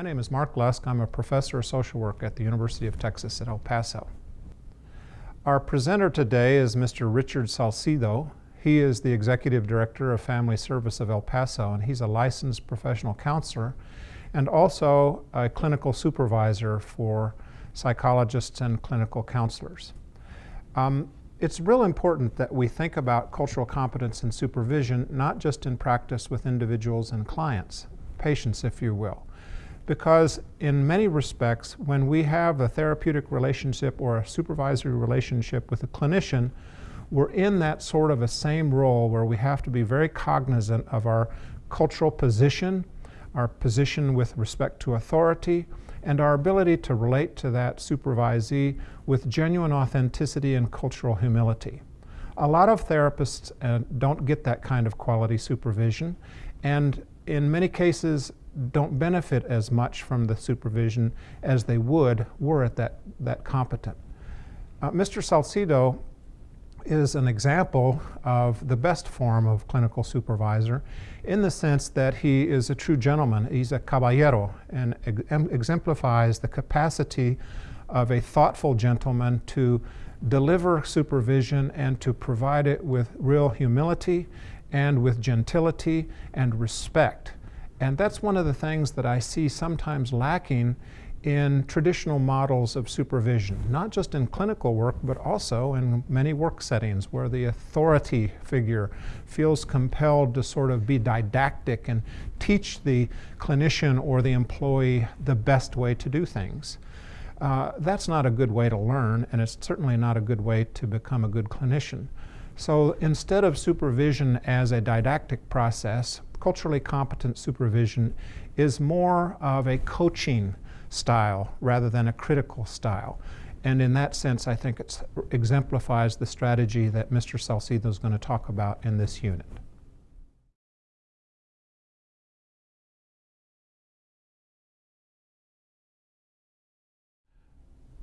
My name is Mark Lusk. I'm a professor of social work at the University of Texas at El Paso. Our presenter today is Mr. Richard Salcido. He is the Executive Director of Family Service of El Paso, and he's a licensed professional counselor and also a clinical supervisor for psychologists and clinical counselors. Um, it's real important that we think about cultural competence and supervision, not just in practice with individuals and clients, patients, if you will because in many respects, when we have a therapeutic relationship or a supervisory relationship with a clinician, we're in that sort of a same role where we have to be very cognizant of our cultural position, our position with respect to authority, and our ability to relate to that supervisee with genuine authenticity and cultural humility. A lot of therapists uh, don't get that kind of quality supervision, and in many cases, don't benefit as much from the supervision as they would were it that, that competent. Uh, Mr. Salcido is an example of the best form of clinical supervisor in the sense that he is a true gentleman. He's a caballero and ex exemplifies the capacity of a thoughtful gentleman to deliver supervision and to provide it with real humility and with gentility and respect. And that's one of the things that I see sometimes lacking in traditional models of supervision, not just in clinical work, but also in many work settings where the authority figure feels compelled to sort of be didactic and teach the clinician or the employee the best way to do things. Uh, that's not a good way to learn, and it's certainly not a good way to become a good clinician. So instead of supervision as a didactic process, culturally competent supervision is more of a coaching style rather than a critical style. And in that sense, I think it exemplifies the strategy that Mr. Salcido is going to talk about in this unit.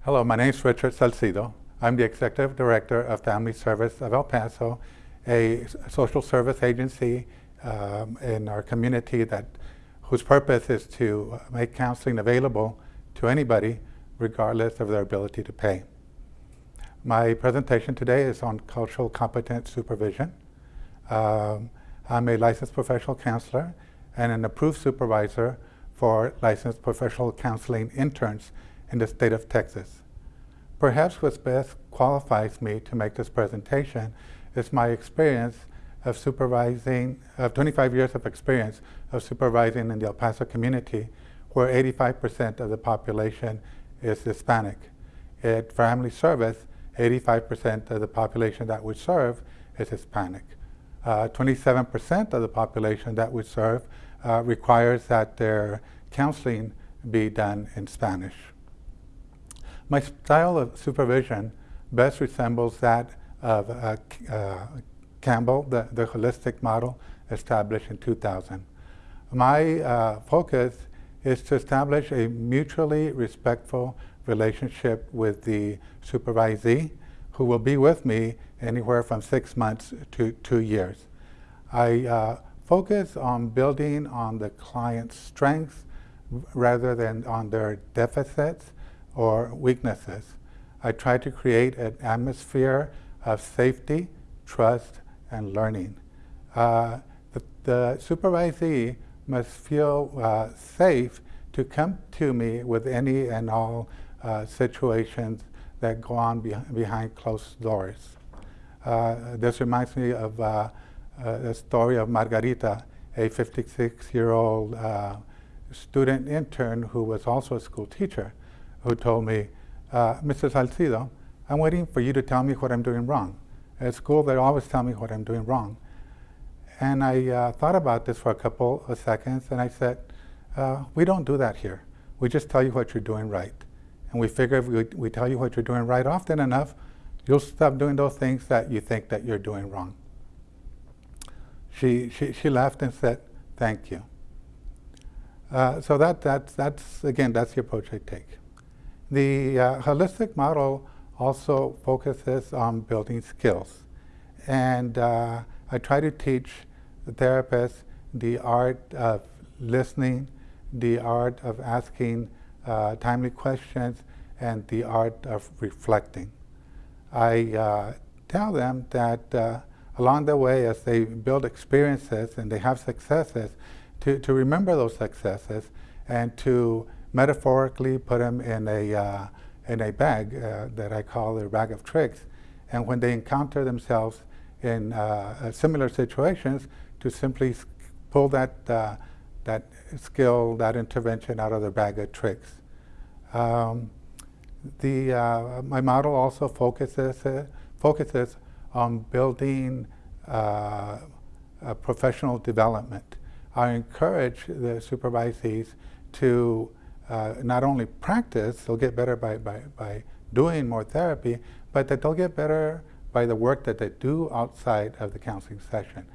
Hello, my name is Richard Salcido. I'm the Executive Director of Family Service of El Paso, a social service agency um, in our community that whose purpose is to make counseling available to anybody regardless of their ability to pay. My presentation today is on cultural competence supervision. Um, I'm a licensed professional counselor and an approved supervisor for licensed professional counseling interns in the state of Texas. Perhaps what best qualifies me to make this presentation is my experience of supervising, of 25 years of experience of supervising in the El Paso community, where 85% of the population is Hispanic. At Family Service, 85% of the population that we serve is Hispanic. 27% uh, of the population that we serve uh, requires that their counseling be done in Spanish. My style of supervision best resembles that of uh, uh, Campbell, the, the holistic model established in 2000. My uh, focus is to establish a mutually respectful relationship with the supervisee who will be with me anywhere from six months to two years. I uh, focus on building on the client's strengths rather than on their deficits or weaknesses. I try to create an atmosphere of safety, trust, and learning. Uh, the, the, supervisee must feel uh, safe to come to me with any and all uh, situations that go on be behind closed doors. Uh, this reminds me of uh, uh, the story of Margarita, a 56-year-old student intern who was also a school teacher, who told me, Mr. Salcido, I'm waiting for you to tell me what I'm doing wrong. At school, they always tell me what I'm doing wrong. And I uh, thought about this for a couple of seconds, and I said, uh, we don't do that here. We just tell you what you're doing right. And we figure if we, we tell you what you're doing right often enough, you'll stop doing those things that you think that you're doing wrong. She, she, she laughed and said, thank you. Uh, so that, that's, that's, again, that's the approach I take. The uh, holistic model also focuses on building skills. And uh, I try to teach the therapists the art of listening, the art of asking uh, timely questions and the art of reflecting. I uh, tell them that uh, along the way, as they build experiences and they have successes, to, to remember those successes and to metaphorically put them in a, uh, in a bag uh, that I call a bag of tricks. And when they encounter themselves in uh, similar situations, to simply pull that, uh, that skill, that intervention out of their bag of tricks. Um, the, uh, my model also focuses, uh, focuses on building uh, professional development. I encourage the supervisees to uh, not only practice, they'll get better by, by, by doing more therapy, but that they'll get better by the work that they do outside of the counseling session.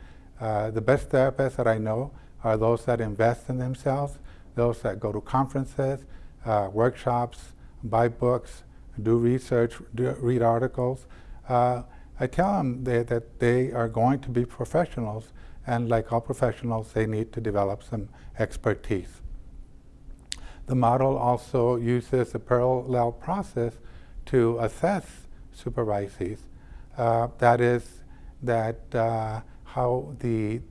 Uh, the best therapists that I know are those that invest in themselves, those that go to conferences, uh, workshops, buy books, do research, do, read articles. Uh, I tell them they, that they are going to be professionals, and like all professionals, they need to develop some expertise. The model also uses a parallel process to assess supervisees. Uh, that is, that uh, how the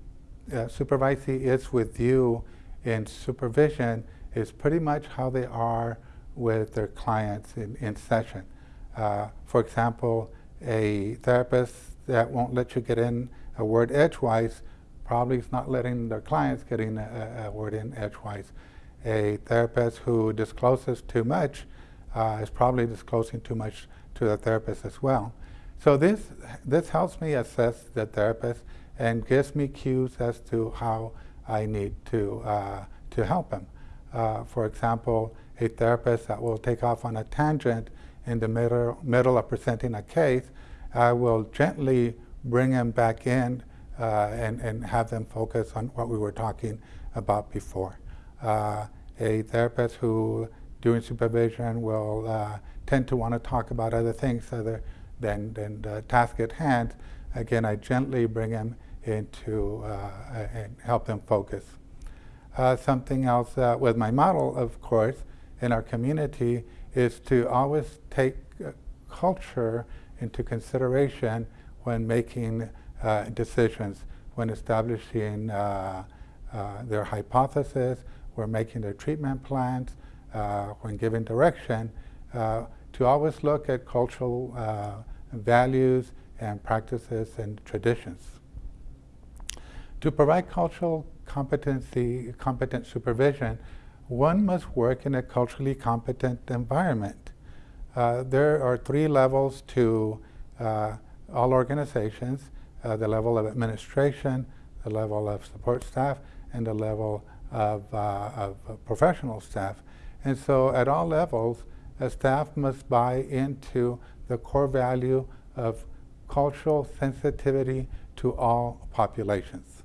uh, supervisee is with you in supervision is pretty much how they are with their clients in, in session. Uh, for example, a therapist that won't let you get in a word edgewise probably is not letting their clients get in a, a word in edgewise. A therapist who discloses too much uh, is probably disclosing too much to the therapist as well. So this, this helps me assess the therapist and gives me cues as to how I need to, uh, to help him. Uh, for example, a therapist that will take off on a tangent in the middle, middle of presenting a case, I will gently bring them back in uh, and, and have them focus on what we were talking about before. Uh, a therapist who, during supervision, will uh, tend to want to talk about other things other than, than the task at hand. Again, I gently bring them into uh, and help them focus. Uh, something else uh, with my model, of course, in our community is to always take uh, culture into consideration when making uh, decisions, when establishing uh, their hypothesis, when making their treatment plans, when giving direction, to always look at cultural values and practices and traditions. To provide cultural competency, competent supervision, one must work in a culturally competent environment. Uh, there are three levels to uh, all organizations, uh, the level of administration, the level of support staff, and the level of, uh, of professional staff. And so at all levels, staff must buy into the core value of cultural sensitivity to all populations.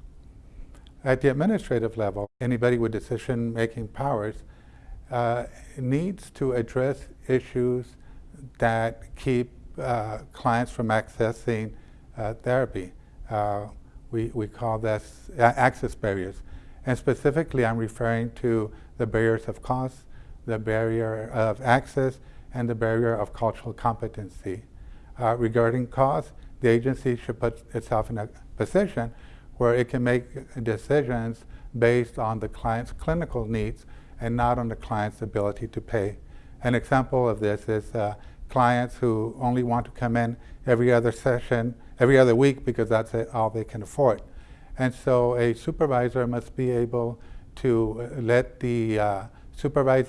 At the administrative level, anybody with decision-making powers uh, needs to address issues that keep uh, clients from accessing uh, therapy. Uh, we, we call this access barriers. And specifically, I'm referring to the barriers of cost, the barrier of access, and the barrier of cultural competency. Uh, regarding cost, the agency should put itself in a position where it can make decisions based on the client's clinical needs and not on the client's ability to pay. An example of this is uh, clients who only want to come in every other session, every other week because that's all they can afford. And so a supervisor must be able to let the uh,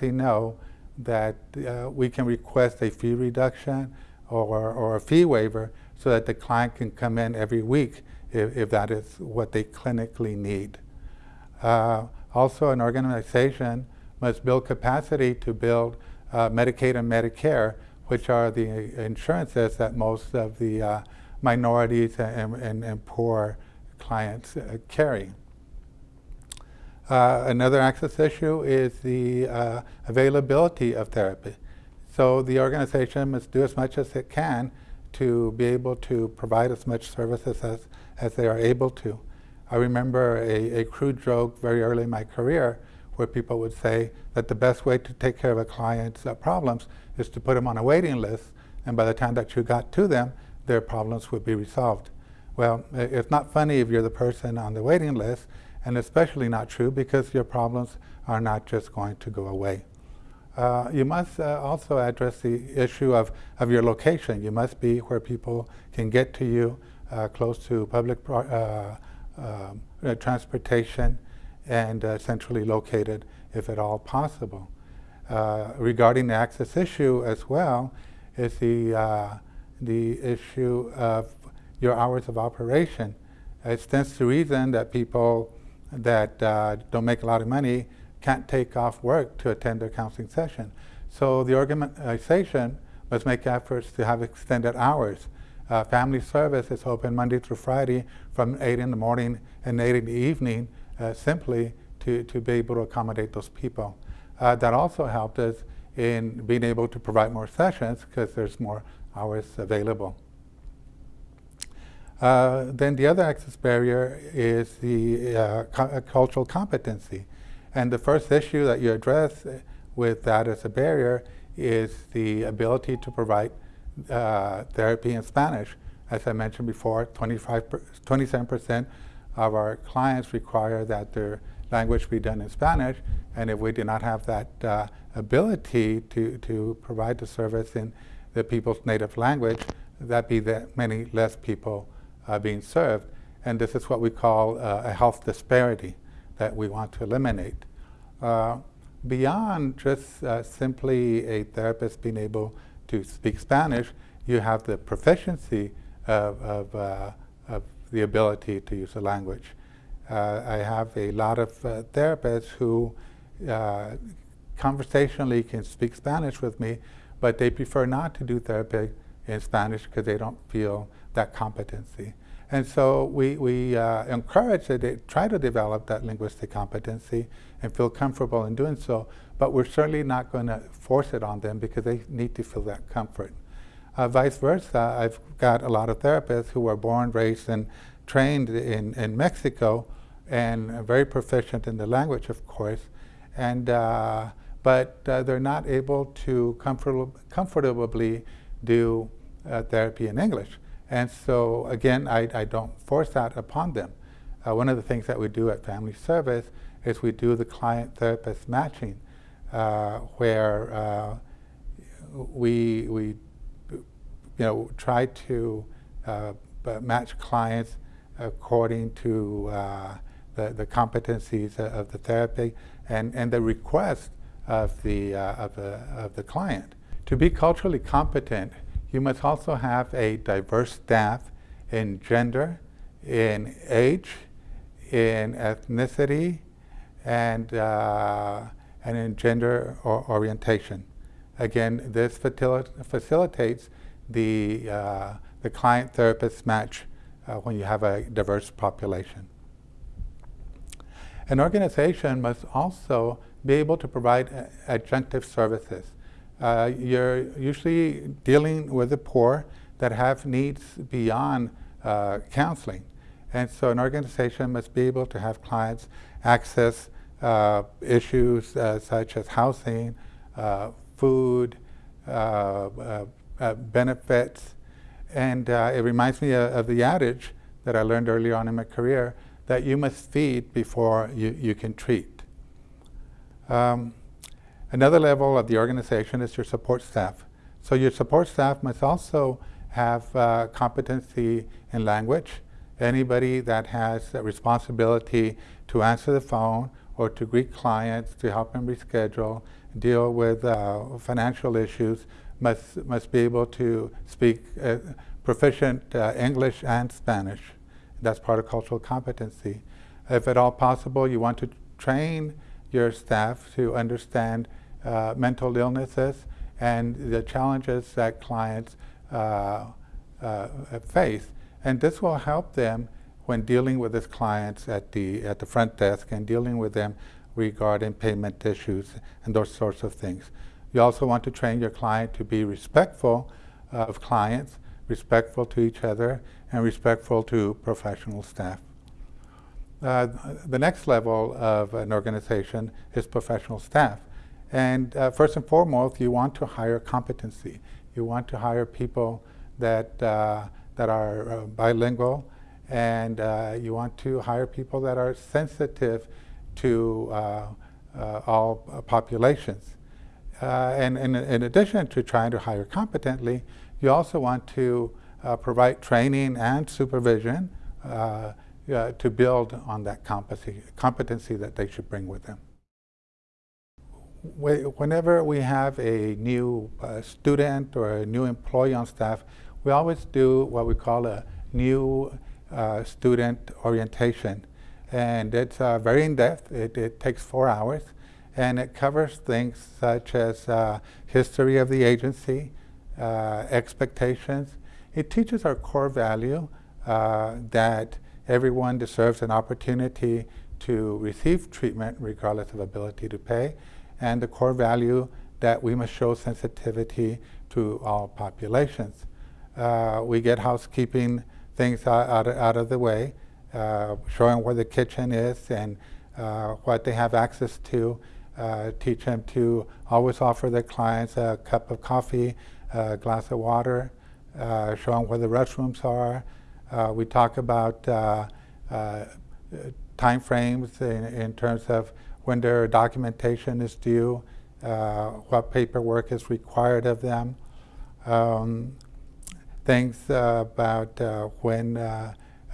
know that uh, we can request a fee reduction or, or a fee waiver so that the client can come in every week if, if that is what they clinically need. Uh, also, an organization must build capacity to build uh, Medicaid and Medicare, which are the insurances that most of the uh, minorities and, and, and, poor clients uh, carry. Uh, another access issue is the uh, availability of therapy. So the organization must do as much as it can to be able to provide as much services as as they are able to. I remember a, a crude joke very early in my career where people would say that the best way to take care of a client's uh, problems is to put them on a waiting list, and by the time that you got to them, their problems would be resolved. Well, it's not funny if you're the person on the waiting list, and especially not true because your problems are not just going to go away. Uh, you must uh, also address the issue of, of your location. You must be where people can get to you, uh, close to public uh, um, uh, transportation, and uh, centrally located if at all possible. regarding the access issue as well, is the, the issue of your hours of operation. It stands to reason that people that don't make a lot of money can't take off work to attend their counseling session. So the organization must make efforts to have extended hours. Uh, family service is open Monday through Friday from 8 in the morning and 8 in the evening uh, simply to, to be able to accommodate those people. Uh, that also helped us in being able to provide more sessions because there's more hours available. Uh, then the other access barrier is the uh, cultural competency. And the first issue that you address with that as a barrier is the ability to provide uh, therapy in Spanish. As I mentioned before, 25 27% of our clients require that their language be done in Spanish, and if we do not have that uh, ability to, to provide the service in the people's native language, that be that many less people uh, being served. And this is what we call uh, a health disparity that we want to eliminate. Uh, beyond just uh, simply a therapist being able to speak Spanish, you have the proficiency of, of, uh, of the ability to use the language. I have a lot of therapists who conversationally can speak Spanish with me, but they prefer not to do therapy in Spanish because they don't feel that competency. And so we, we uh, encourage that they try to develop that linguistic competency and feel comfortable in doing so, but we're certainly not going to force it on them because they need to feel that comfort. Uh, vice versa, I've got a lot of therapists who were born, raised, and trained in, in Mexico and very proficient in the language, of course, and, uh, but uh, they're not able to comfort comfortably do uh, therapy in English. And so, again, I, I don't force that upon them. Uh, one of the things that we do at Family Service is we do the client-therapist matching, uh, where uh, we, we you know, try to uh, match clients according to uh, the, the competencies of the therapy and, and the request of the, uh, of, the, of the client. To be culturally competent, you must also have a diverse staff in gender, in age, in ethnicity, and, uh, and in gender or orientation. Again, this facilitates the, uh, the client-therapist match uh, when you have a diverse population. An organization must also be able to provide adjunctive services uh, you're usually dealing with the poor that have needs beyond uh, counseling. And so an organization must be able to have clients access uh, issues uh, such as housing, uh, food, uh, benefits. And it reminds me of, of, the adage that I learned early on in my career that you must feed before you, you can treat. Um, Another level of the organization is your support staff. So your support staff must also have uh, competency in language. Anybody that has a responsibility to answer the phone or to greet clients, to help them reschedule, deal with uh, financial issues, must, must be able to speak uh, proficient uh, English and Spanish. That's part of cultural competency. If at all possible, you want to train your staff to understand uh, mental illnesses and the challenges that clients uh, uh, face. And this will help them when dealing with these clients at the, at the front desk and dealing with them regarding payment issues and those sorts of things. You also want to train your client to be respectful uh, of clients, respectful to each other, and respectful to professional staff. uh, the next level of an organization is professional staff. And uh, first and foremost, you want to hire competency. You want to hire people that, uh, that are uh, bilingual, and uh, you want to hire people that are sensitive to uh, all populations. and in, in addition to trying to hire competently, you also want to provide training and supervision uh, to build on that competency that they should bring with them. Whenever we have a new uh, student or a new employee on staff, we always do what we call a new uh, student orientation. And it's uh, very in-depth. It, it, takes four hours. And it covers things such as uh, history of the agency, uh, expectations. It teaches our core value that Everyone deserves an opportunity to receive treatment regardless of ability to pay, and the core value that we must show sensitivity to all populations. Uh, we get housekeeping things out, out, of the way, uh, showing where the kitchen is and uh, what they have access to. Uh, teach them to always offer their clients a cup of coffee, a glass of water, uh, show them where the restrooms are, uh, we talk about time frames in, in, terms of when their documentation is due, what paperwork is required of them, um, things about when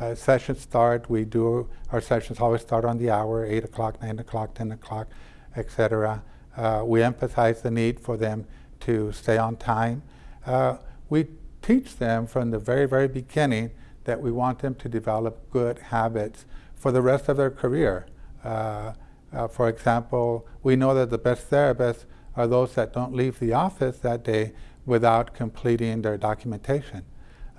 uh, sessions start. We do our sessions always start on the hour, 8 o'clock, 9 o'clock, 10 o'clock, etc. Uh, we emphasize the need for them to stay on time. Uh, we teach them from the very, very beginning that we want them to develop good habits for the rest of their career. Uh, uh, for example, we know that the best therapists are those that don't leave the office that day without completing their documentation.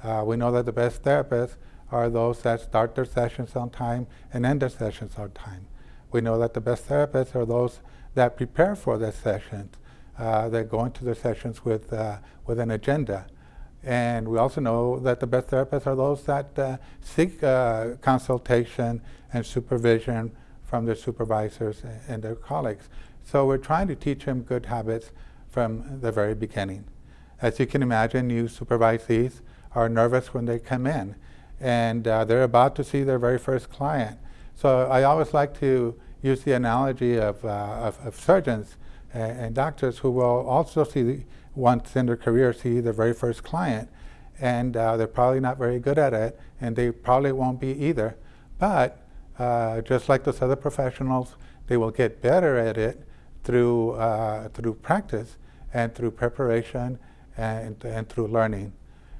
Uh, we know that the best therapists are those that start their sessions on time and end their sessions on time. We know that the best therapists are those that prepare for their sessions, uh, that go into their sessions with, uh, with an agenda. And we also know that the best therapists are those that uh, seek uh, consultation and supervision from their supervisors and their colleagues. So we're trying to teach them good habits from the very beginning. As you can imagine, new supervisees are nervous when they come in and uh, they're about to see their very first client. So I always like to use the analogy of, uh, of, of, surgeons and, and, doctors who will also see once in their career see their very first client. And uh, they're probably not very good at it, and they probably won't be either. But uh, just like those other professionals, they will get better at it through, uh, through practice and through preparation and, and through learning.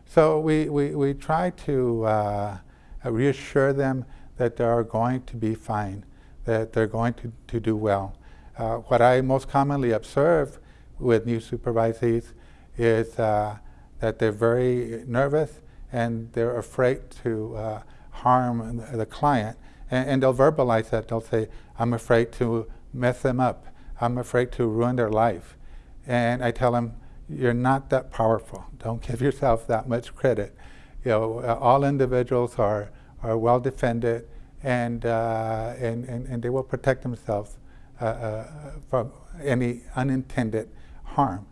So we, we, we try to uh, reassure them that they are going to be fine, that they're going to, to do well. Uh, what I most commonly observe with new supervisees is uh, that they're very nervous and they're afraid to harm the client. And, and, they'll verbalize that. They'll say, I'm afraid to mess them up. I'm afraid to ruin their life. And I tell them, you're not that powerful. Don't give yourself that much credit. You know, uh, all individuals are, are well defended and, uh, and, and, and, they will protect themselves uh, uh from any unintended harm.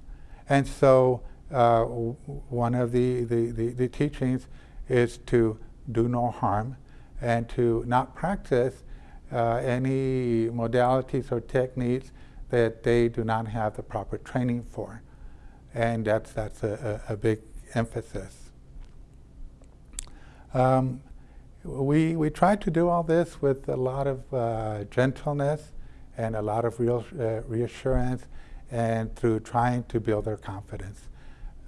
And so uh, one of the, the, the, the, teachings is to do no harm and to not practice uh, any modalities or techniques that they do not have the proper training for. And that's, that's a, a, a big emphasis. Um, we, we try to do all this with a lot of uh, gentleness and a lot of real, uh, reassurance and through trying to build their confidence.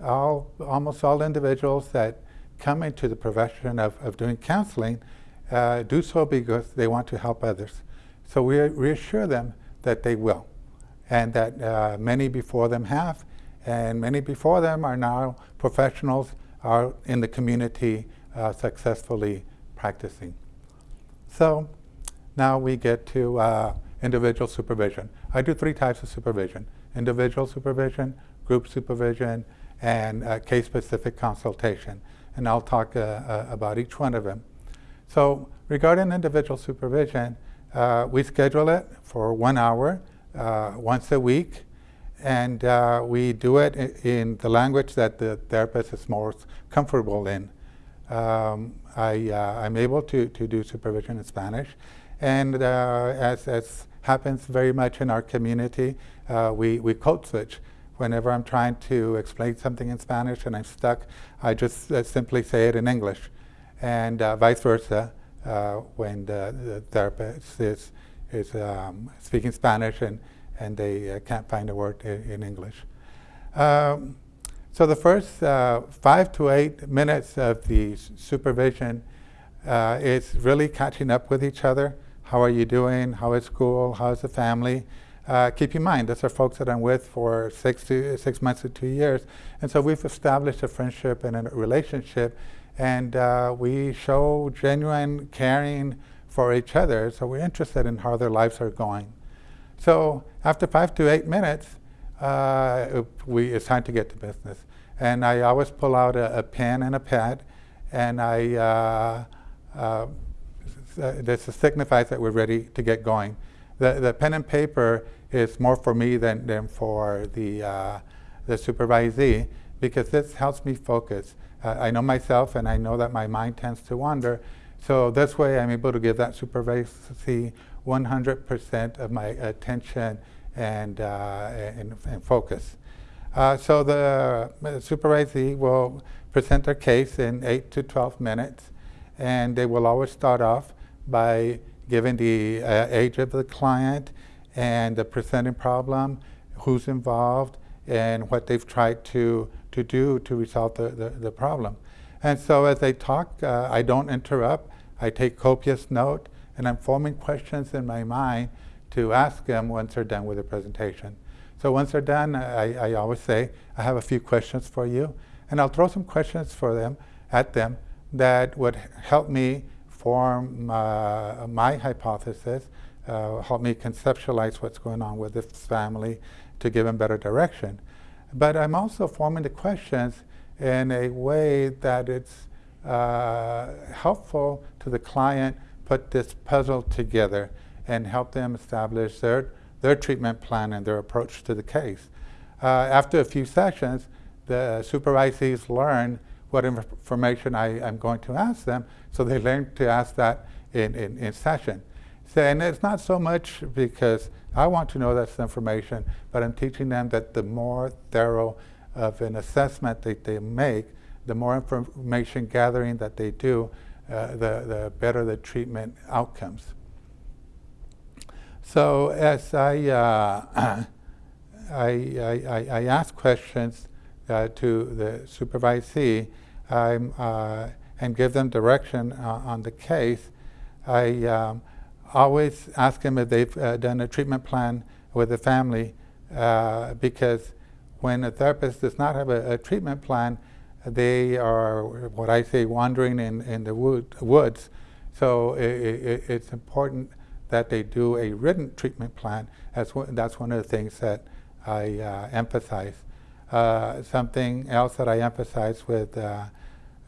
All, almost all individuals that come into the profession of, of doing counseling uh, do so because they want to help others. So we reassure them that they will, and that uh, many before them have, and many before them are now professionals are in the community uh, successfully practicing. So now we get to uh, individual supervision. I do three types of supervision individual supervision, group supervision, and uh, case-specific consultation. And I'll talk uh, uh, about each one of them. So regarding individual supervision, uh, we schedule it for one hour uh, once a week, and uh, we do it in, the language that the therapist is most comfortable in. Um, I, am able to, to do supervision in Spanish, and as, as happens very much in our community, we, we code switch whenever I'm trying to explain something in Spanish and I'm stuck, I just uh, simply say it in English. And uh, vice versa, uh, when the, the, therapist is, is um, speaking Spanish and, and they uh, can't find a word in, in English. Um, so the first uh, five to eight minutes of the supervision uh, is really catching up with each other. How are you doing? How is school? How is the family? Uh, keep in mind, these are folks that I'm with for six to six months to two years, and so we've established a friendship and a relationship, and uh, we show genuine caring for each other. So we're interested in how their lives are going. So after five to eight minutes, uh, we it's time to get to business, and I always pull out a, a pen and a pad, and I uh, uh, this signifies that we're ready to get going the, the pen and paper is more for me than, than for the, uh, the supervisee because this helps me focus. Uh, I know myself and I know that my mind tends to wander. So this way I'm able to give that supervisee 100% of my attention and, uh, and, and, focus. Uh, so the, supervisee will present their case in 8 to 12 minutes and they will always start off by giving the uh, age of the client and the presenting problem, who's involved, and what they've tried to, to do to resolve the, the, the problem. And so as they talk, uh, I don't interrupt. I take copious note, and I'm forming questions in my mind to ask them once they're done with the presentation. So once they're done, I, I always say, I have a few questions for you, and I'll throw some questions for them, at them, that would help me form uh, my hypothesis, uh, help me conceptualize what's going on with this family to give them better direction. But I'm also forming the questions in a way that it's uh, helpful to the client put this puzzle together and help them establish their, their treatment plan and their approach to the case. Uh, after a few sessions, the supervisees learn what information I, am going to ask them. So they learn to ask that in, in, in session. And it's not so much because I want to know that information, but I'm teaching them that the more thorough of an assessment that they make, the more information gathering that they do, uh, the, the better the treatment outcomes. So as I, uh, I, I, I, ask questions uh, to the supervisee, uh, and give them direction uh, on the case, I um, always ask them if they've uh, done a treatment plan with the family uh, because when a therapist does not have a, a, treatment plan, they are what I say wandering in, in the wood, woods. So it, it, it's important that they do a written treatment plan. That's, that's one of the things that I uh, emphasize. Uh, something else that I emphasize with, uh,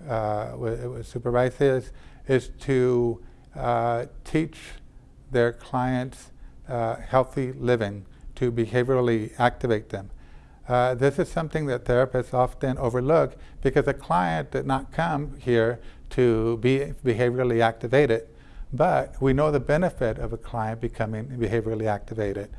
uh, with, with, supervisors is to teach their clients uh, healthy living, to behaviorally activate them. Uh, this is something that therapists often overlook because a client did not come here to be behaviorally activated, but we know the benefit of a client becoming behaviorally activated.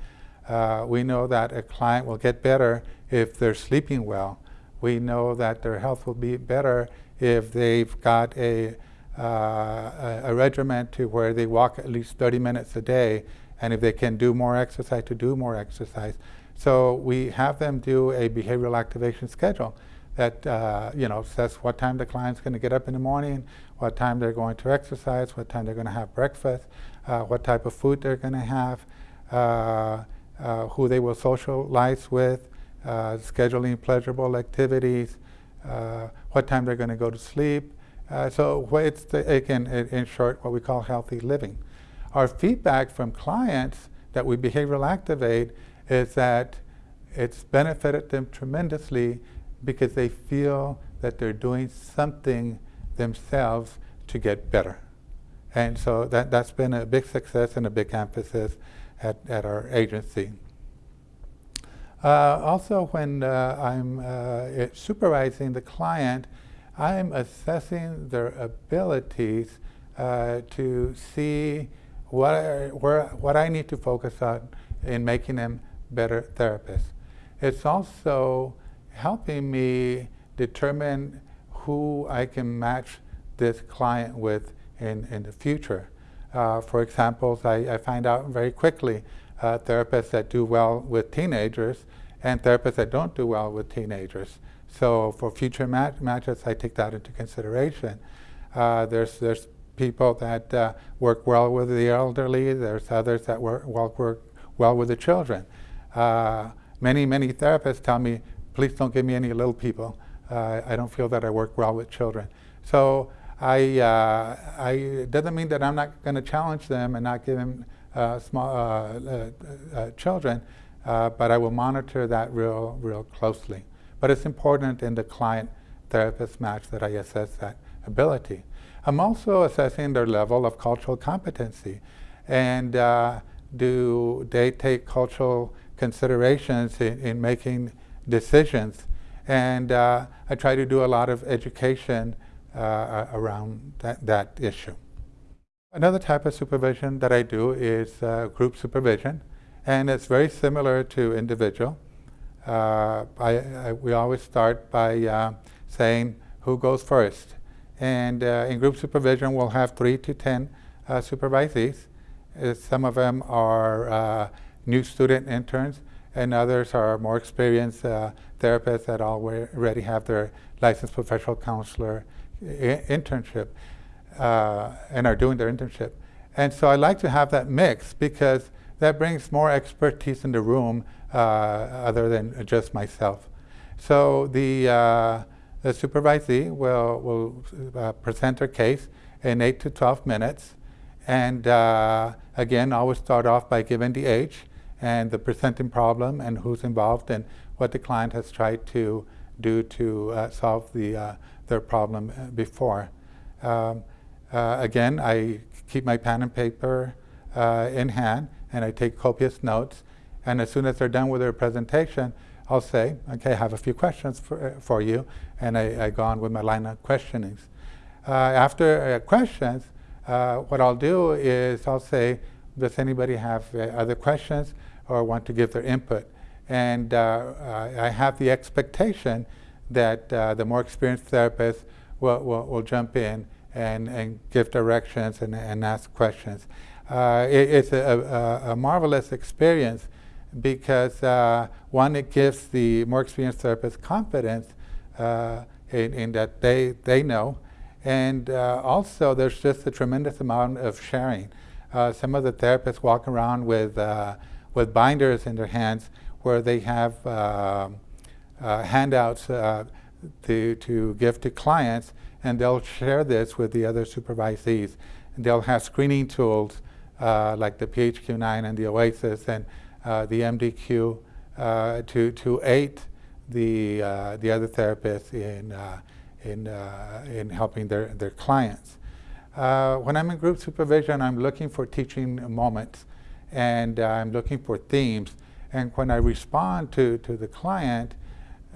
Uh, we know that a client will get better if they're sleeping well. We know that their health will be better if they've got a, a, a regimen to where they walk at least 30 minutes a day, and if they can do more exercise, to do more exercise. So we have them do a behavioral activation schedule that uh, you know says what time the client's going to get up in the morning, what time they're going to exercise, what time they're going to have breakfast, uh, what type of food they're going to have, uh, uh, who they will socialize with, uh, scheduling pleasurable activities, uh, what time they're going to go to sleep. Uh, so it's, the, again, in short, what we call healthy living. Our feedback from clients that we behavioral activate is that it's benefited them tremendously because they feel that they're doing something themselves to get better. And so that, that's been a big success and a big emphasis at, at our agency. Uh, also, when uh, I'm uh, supervising the client, I'm assessing their abilities uh, to see what I, where, what I need to focus on in making them better therapists. It's also helping me determine who I can match this client with in, in the future. Uh, for example, I, I, find out very quickly uh, therapists that do well with teenagers and therapists that don't do well with teenagers. So for future mat matches, I take that into consideration. Uh, there's, there's people that uh, work well with the elderly. There's others that work well, work well with the children. Uh, many, many therapists tell me, please don't give me any little people. Uh, I don't feel that I work well with children. So I, uh, I it doesn't mean that I'm not going to challenge them and not give them uh, small children, but I will monitor that real, real closely. But it's important in the client-therapist match that I assess that ability. I'm also assessing their level of cultural competency. And uh, do they take cultural considerations in, in making decisions? And uh, I try to do a lot of education uh, around that, that issue. Another type of supervision that I do is uh, group supervision. And it's very similar to individual. Uh, I, I, we always start by uh, saying who goes first. And uh, in group supervision, we'll have three to 10 uh, supervisees. Uh, some of them are uh, new student interns, and others are more experienced therapists that already have their licensed professional counselor internship and are doing their internship. And so I like to have that mix because that brings more expertise in the room uh, other than just myself. So the, uh, the supervisee will, will uh, present her case in 8 to 12 minutes. And uh, again, always start off by giving the age and the presenting problem and who's involved and what the client has tried to do to uh, solve the, uh, their problem before. Um, again, I keep my pen and paper in hand and I take copious notes. And as soon as they're done with their presentation, I'll say, okay, I have a few questions for, uh, for you. And I, I, go on with my line of questionings. Uh, after uh, questions, uh, what I'll do is I'll say, does anybody have uh, other questions or want to give their input? And I have the expectation that the more experienced therapist will, will, will jump in and, and give directions and, and ask questions. Uh, it, it's a, a, a, marvelous experience because uh, one, it gives the more experienced therapist confidence uh, in, in, that they, they know. And uh, also, there's just a tremendous amount of sharing. Uh, some of the therapists walk around with, uh, with binders in their hands where they have handouts to, to give to clients, and they'll share this with the other supervisees. And they'll have screening tools like the PHQ-9 and the OASIS and uh, the MDQ uh, to, to aid the, uh, the other therapists in, uh, in, in helping their, their clients. when I'm in group supervision, I'm looking for teaching moments and I'm looking for themes. And when I respond to, to the client,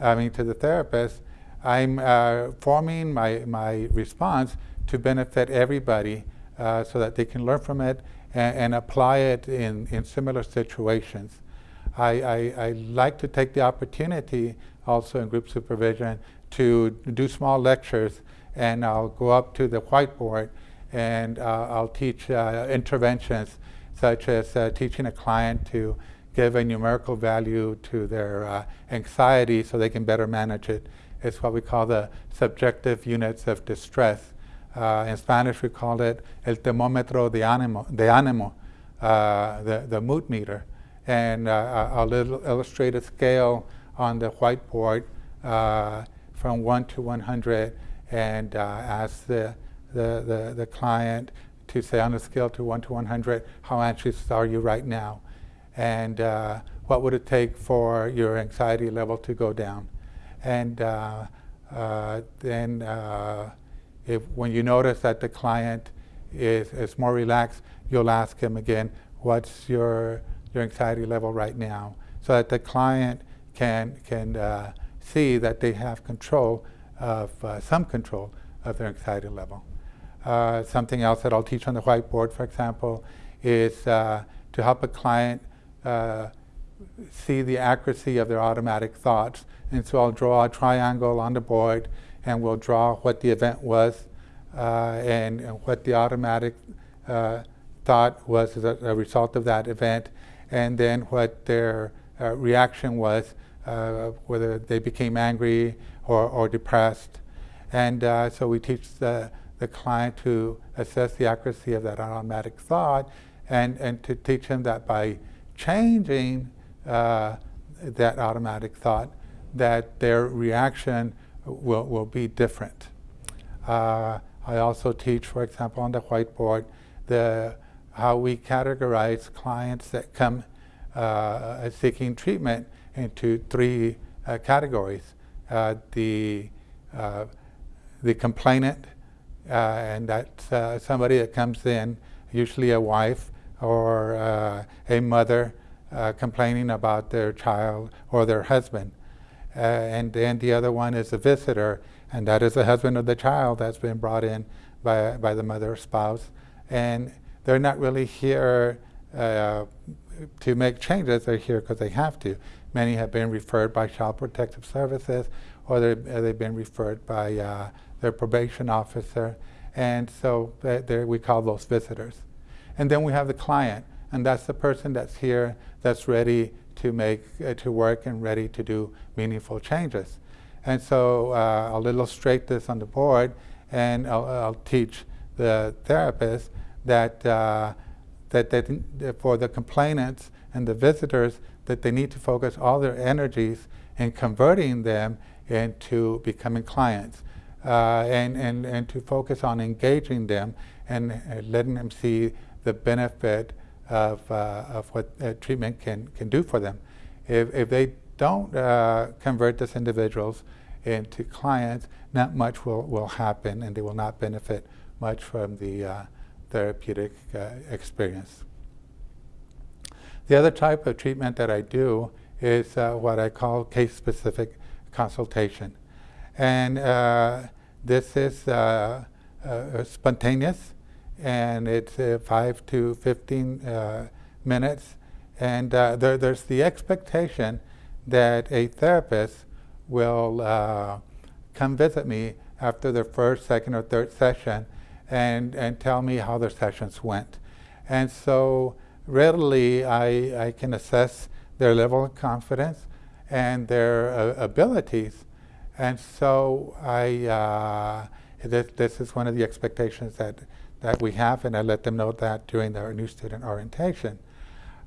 I mean to the therapist, I'm uh, forming my, my response to benefit everybody uh, so that they can learn from it and, and apply it in, in similar situations. I, I, I, like to take the opportunity also in group supervision to do small lectures and I'll go up to the whiteboard and uh, I'll teach uh, interventions such as uh, teaching a client to give a numerical value to their uh, anxiety so they can better manage it. It's what we call the subjective units of distress. Uh, in Spanish, we call it el termómetro de ánimo, de ánimo uh, the, the mood meter. And uh, a little illustrated scale on the whiteboard uh, from 1 to 100 and uh, ask the, the, the, the, client to say on a scale to 1 to 100, how anxious are you right now? And uh, what would it take for your anxiety level to go down? And then if when you notice that the client is, is more relaxed, you'll ask him again, what's your, your anxiety level right now? So that the client can, can uh, see that they have control of, uh, some control of their anxiety level. Uh, something else that I'll teach on the whiteboard, for example, is uh, to help a client uh, see the accuracy of their automatic thoughts. And so I'll draw a triangle on the board and we'll draw what the event was uh, and, and, what the automatic uh, thought was as a, a, result of that event and then what their uh, reaction was, whether they became angry or, or depressed. And so we teach the, the client to assess the accuracy of that automatic thought and, and to teach him that by changing uh, that automatic thought, that their reaction will, will be different. Uh, I also teach, for example, on the whiteboard, the, how we categorize clients that come uh, seeking treatment into three uh, categories. Uh, the, uh, the complainant, and that's somebody that comes in, usually a wife, or uh, a mother uh, complaining about their child or their husband. Uh, and then the other one is a visitor, and that is the husband of the child that's been brought in by, by the mother or spouse. And they're not really here uh, to make changes, they're here because they have to. Many have been referred by Child Protective Services, or they've been referred by uh, their probation officer. And so we call those visitors. And then we have the client, and that's the person that's here that's ready to make, uh, to work and ready to do meaningful changes. And so uh, I'll illustrate this on the board, and I'll, I'll teach the therapist that, uh, that they, for the complainants and the visitors, that they need to focus all their energies in converting them into becoming clients. Uh, and, and, and to focus on engaging them and letting them see the benefit of, uh, of what uh, treatment can, can do for them. If, if they don't uh, convert these individuals into clients, not much will, will happen and they will not benefit much from the uh, therapeutic uh, experience. The other type of treatment that I do is what I call case-specific consultation. And this is spontaneous and it's uh, 5 to 15 uh, minutes. And uh, there, there's the expectation that a therapist will uh, come visit me after their first, second, or third session and, and tell me how their sessions went. And so readily I, I can assess their level of confidence and their uh, abilities. And so I, uh, this, this is one of the expectations that that we have, and I let them know that during their new student orientation.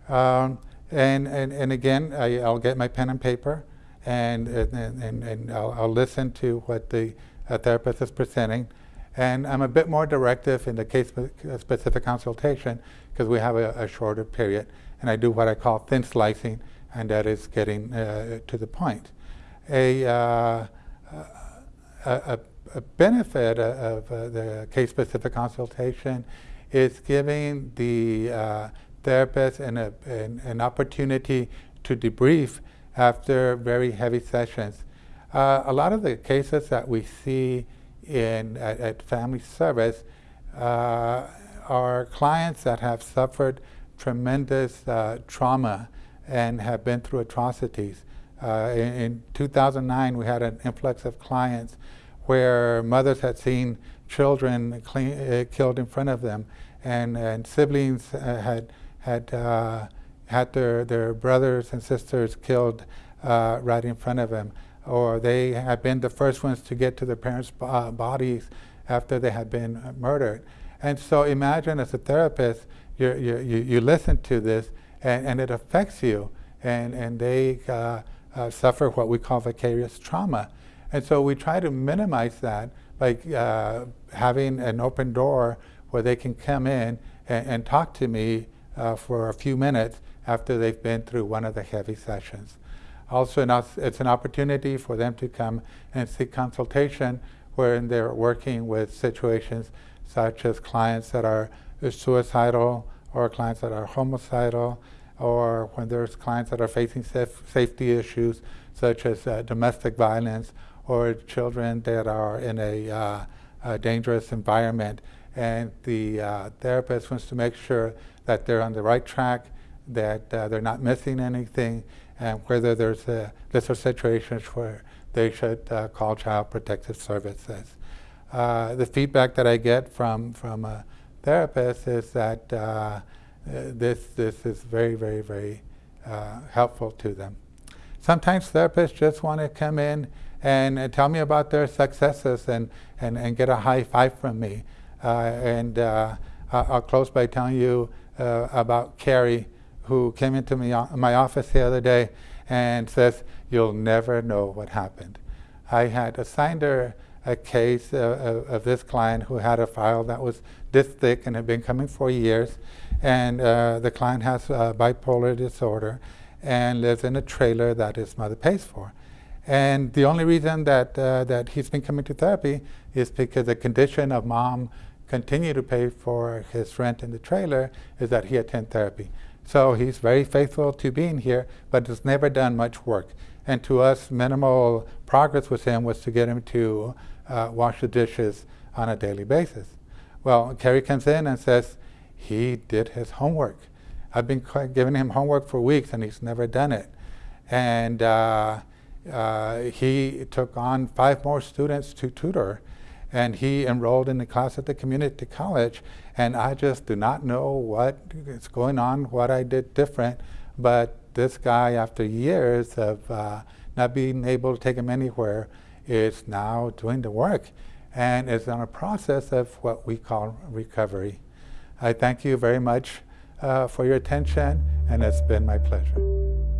Um, and, and, and again, I, will get my pen and paper, and, and, and, and I'll, I'll, listen to what the uh, therapist is presenting. And I'm a bit more directive in the case-specific uh, consultation because we have a, a, shorter period. And I do what I call thin slicing, and that is getting uh, to the point. A, uh, a, a a benefit of uh, the case-specific consultation is giving the uh, therapist an, an, an, opportunity to debrief after very heavy sessions. Uh, a lot of the cases that we see in at, at family service are clients that have suffered tremendous uh, trauma and have been through atrocities. Uh, in, in 2009, we had an influx of clients where mothers had seen children clean, uh, killed in front of them, and, and siblings uh, had had uh, had their their brothers and sisters killed uh, right in front of them, or they had been the first ones to get to their parents' uh, bodies after they had been murdered. And so imagine as a therapist, you you you listen to this, and, and it affects you, and and they uh, suffer what we call vicarious trauma. And so we try to minimize that by uh, having an open door where they can come in and, and talk to me uh, for a few minutes after they've been through one of the heavy sessions. Also, it's an opportunity for them to come and seek consultation when they're working with situations such as clients that are suicidal or clients that are homicidal or when there's clients that are facing safety issues such as uh, domestic violence or children that are in a, uh, a dangerous environment. And the uh, therapist wants to make sure that they're on the right track, that uh, they're not missing anything, and whether there's a, these are situations where they should uh, call Child Protective Services. Uh, the feedback that I get from, from a therapist is that uh, this, this is very, very, very helpful to them. Sometimes therapists just want to come in and, and, tell me about their successes and, and, and get a high five from me. Uh, and uh, I'll close by telling you uh, about Carrie, who came into me, my office the other day and says, you'll never know what happened. I had assigned her a case uh, of, this client who had a file that was this thick and had been coming for years. And uh, the client has bipolar disorder and lives in a trailer that his mother pays for. And the only reason that, uh, that he's been coming to therapy is because the condition of mom continue to pay for his rent in the trailer is that he attend therapy. So he's very faithful to being here, but has never done much work. And to us, minimal progress with him was to get him to uh, wash the dishes on a daily basis. Well, Kerry comes in and says he did his homework. I've been giving him homework for weeks and he's never done it. And uh, uh, he took on five more students to tutor and he enrolled in the class at the community college and I just do not know what is going on, what I did different, but this guy after years of uh, not being able to take him anywhere is now doing the work and is on a process of what we call recovery. I thank you very much uh, for your attention and it's been my pleasure.